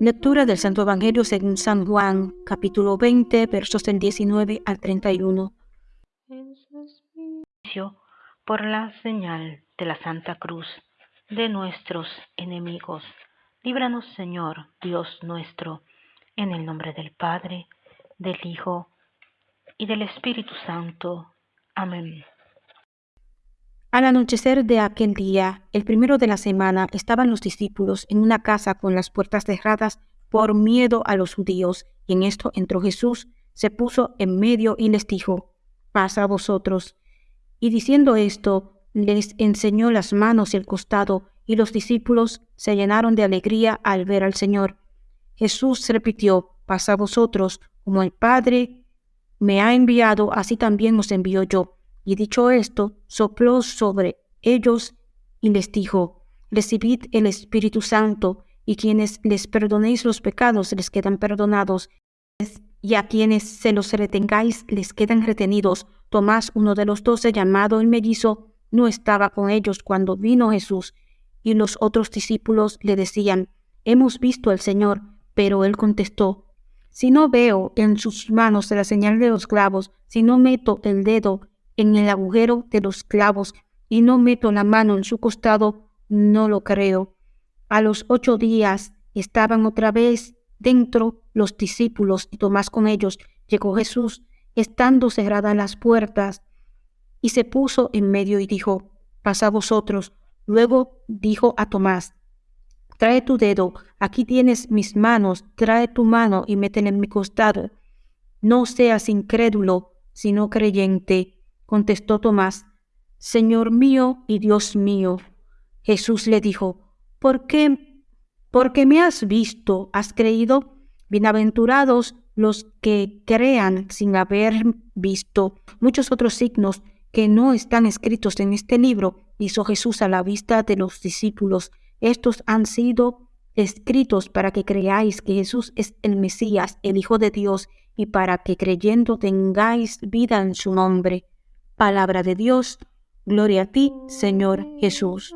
Lectura del Santo Evangelio según San Juan, capítulo 20, versos del 19 al 31. Por la señal de la Santa Cruz de nuestros enemigos. Líbranos, Señor, Dios nuestro, en el nombre del Padre, del Hijo y del Espíritu Santo. Amén. Al anochecer de aquel día, el primero de la semana, estaban los discípulos en una casa con las puertas cerradas por miedo a los judíos, y en esto entró Jesús, se puso en medio y les dijo, paz a vosotros. Y diciendo esto, les enseñó las manos y el costado, y los discípulos se llenaron de alegría al ver al Señor. Jesús repitió, paz a vosotros, como el Padre me ha enviado, así también os envío yo. Y dicho esto, sopló sobre ellos y les dijo, recibid el Espíritu Santo, y quienes les perdonéis los pecados les quedan perdonados, y a quienes se los retengáis les quedan retenidos. Tomás, uno de los doce, llamado el mellizo, no estaba con ellos cuando vino Jesús, y los otros discípulos le decían, Hemos visto al Señor, pero él contestó, Si no veo en sus manos la señal de los clavos, si no meto el dedo en el agujero de los clavos y no meto la mano en su costado, no lo creo. A los ocho días estaban otra vez dentro los discípulos y Tomás con ellos. Llegó Jesús, estando cerradas las puertas, y se puso en medio y dijo, Pasa vosotros. Luego dijo a Tomás, Trae tu dedo, aquí tienes mis manos, trae tu mano y métela en mi costado. No seas incrédulo, sino creyente contestó Tomás, Señor mío y Dios mío. Jesús le dijo, ¿por qué? Porque me has visto, has creído. Bienaventurados los que crean sin haber visto. Muchos otros signos que no están escritos en este libro hizo Jesús a la vista de los discípulos. Estos han sido escritos para que creáis que Jesús es el Mesías, el Hijo de Dios, y para que creyendo tengáis vida en su nombre. Palabra de Dios, gloria a ti, Señor Jesús.